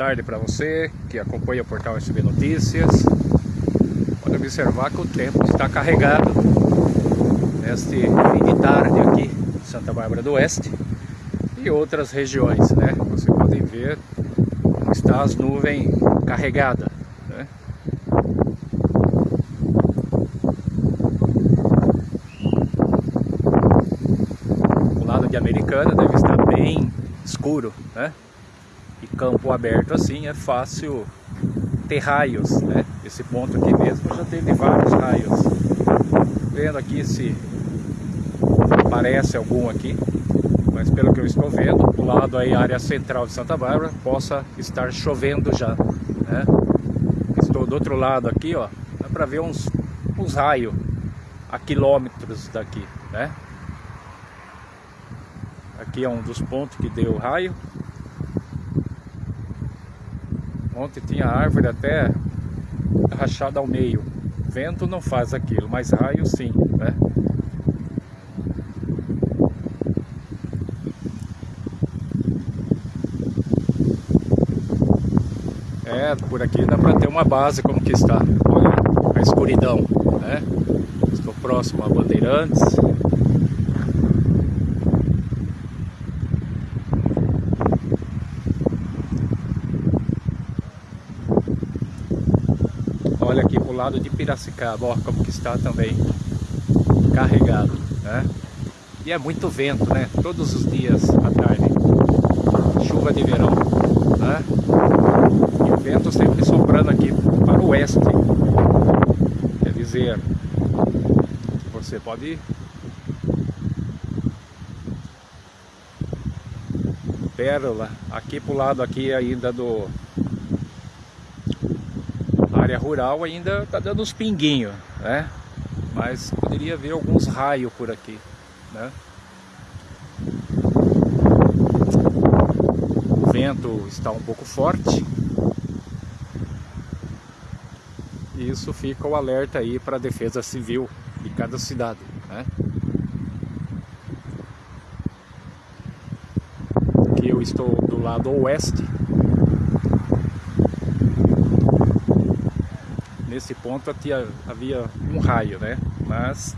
tarde para você que acompanha o portal SB Notícias. Pode observar que o tempo está carregado neste fim de tarde aqui em Santa Bárbara do Oeste e outras regiões, né? Você pode ver como está as nuvens carregadas. Né? O lado de Americana deve estar bem escuro, né? E campo aberto assim é fácil ter raios, né? Esse ponto aqui mesmo já teve vários raios. Vendo aqui se aparece algum aqui, mas pelo que eu estou vendo, do lado aí área central de Santa Bárbara, possa estar chovendo já, né? Estou do outro lado aqui, ó, dá para ver uns, uns raios a quilômetros daqui, né? Aqui é um dos pontos que deu raio. Ontem tinha árvore até rachada ao meio. Vento não faz aquilo, mas raio sim, né? É, por aqui dá para ter uma base como que está. Olha a escuridão, né? Estou próximo a Bandeirantes. Olha aqui pro lado de Piracicaba, ó, como que está também carregado, né? E é muito vento, né? Todos os dias à tarde. Chuva de verão, né? E o vento sempre soprando aqui para o oeste. Quer dizer, você pode pérola aqui pro lado aqui ainda do área rural ainda tá dando uns pinguinhos, né? Mas poderia ver alguns raios por aqui, né? O vento está um pouco forte. E isso fica o alerta aí para a defesa civil de cada cidade, né? Aqui eu estou do lado oeste nesse ponto havia, um raio, né? Mas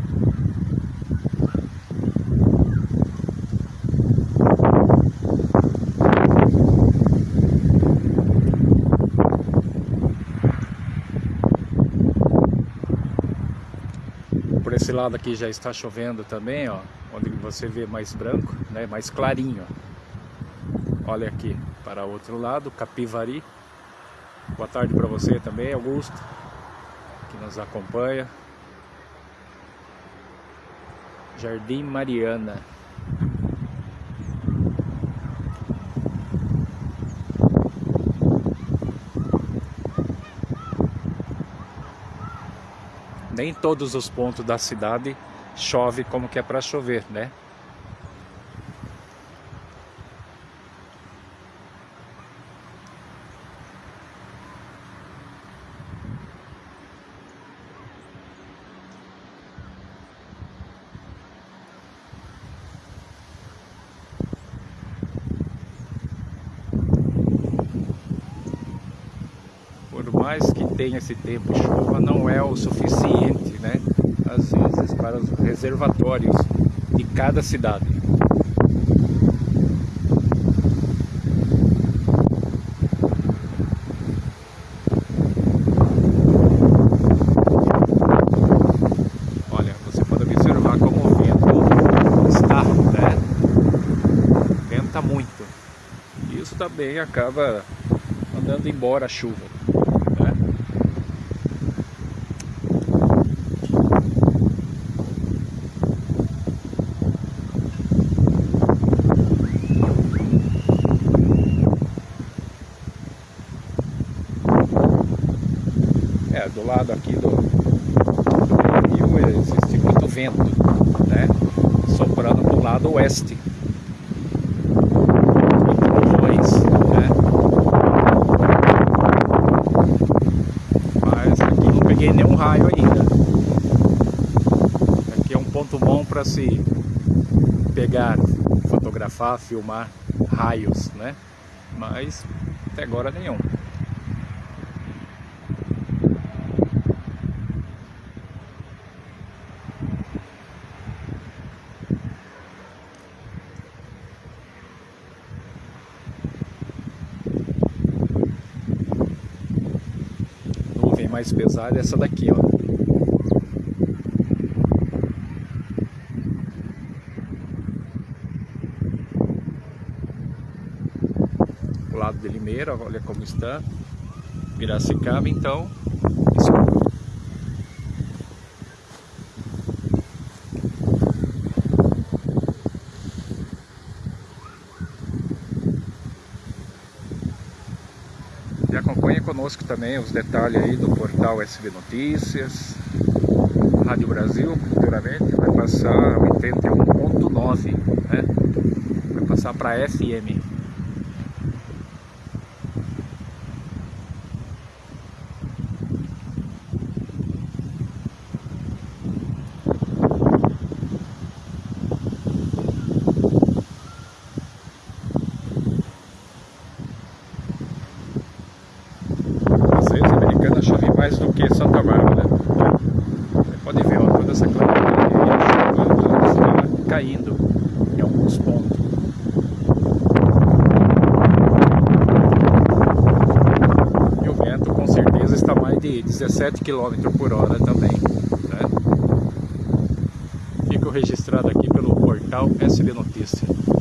por esse lado aqui já está chovendo também, ó, onde você vê mais branco, né? Mais clarinho. Olha aqui para outro lado, Capivari. Boa tarde para você também, Augusto que nos acompanha. Jardim Mariana. Nem todos os pontos da cidade chove como que é para chover, né? Por mais que tenha esse tempo de chuva, não é o suficiente, né? Às vezes para os reservatórios de cada cidade. Olha, você pode observar como o vento está, né? Venta muito. Isso também acaba mandando embora a chuva. É, do lado aqui do, do rio existe muito vento, né? Soprando para o lado oeste. Trovões, né? Mas aqui não peguei nenhum raio ainda. Aqui é um ponto bom para se pegar, fotografar, filmar raios, né? mas até agora nenhum. Mais pesada é essa daqui, ó. o lado de Limeira, olha como está. Piracicaba, então, escuro. E acompanhe conosco também os detalhes aí do portal SB Notícias, Rádio Brasil, futuramente vai passar 81.9, né? Vai passar para FM. Americana chove mais do que Santa Bárbara. Você pode ver ó, toda essa está caindo em alguns pontos. E o vento com certeza está mais de 17 km por hora também. Né? Fico registrado aqui pelo portal SB Notícias.